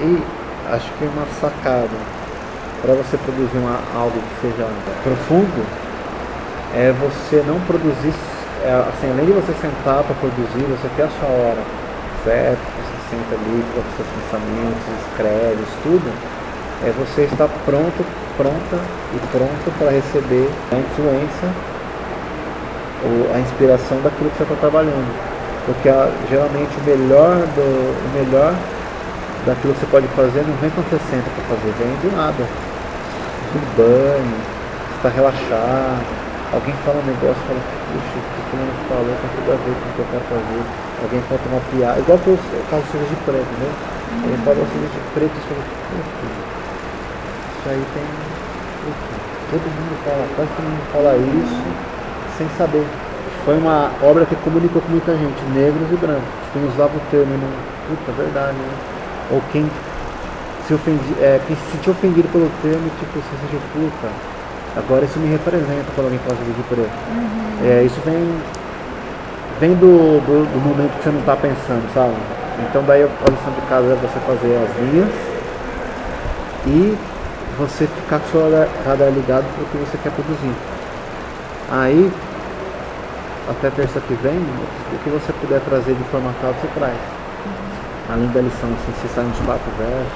E acho que uma sacada. Para você produzir uma, algo que seja profundo é você não produzir, é, assim, além de você sentar para produzir, você ter a sua hora certa, você senta ali, com seus pensamentos, escreve, estuda, é você estar pronto, pronta e pronto para receber a influência ou a inspiração daquilo que você está trabalhando. Porque a, geralmente o melhor, do, o melhor daquilo que você pode fazer não vem quando você para fazer, vem do nada. Do banho, está relaxado, alguém fala um negócio fala, puxa, o que o falou tem tudo a ver com o que eu quero fazer. Alguém conta uma piada, igual foi o caso de preto, né? Ele falou de preto falou, isso aí tem. Todo mundo fala, quase todo mundo fala isso sem saber. Foi uma obra que comunicou com muita gente, negros e brancos. Quem usava o termo. Puta, verdade, né? Ou quem se ofendi, é, quem se sentiu ofendido pelo termo, tipo, se sentiu puta. Agora isso me representa quando alguém fala de preto. Uhum. É, isso vem, vem do, do, do, momento que você não está pensando, sabe? Então daí a lição de casa é você fazer as linhas e você ficar com o seu radar ligado para o que você quer produzir. Aí, até terça que vem, o que você puder trazer de formatado, você traz. Além da lição, assim, você sai uns quatro versos.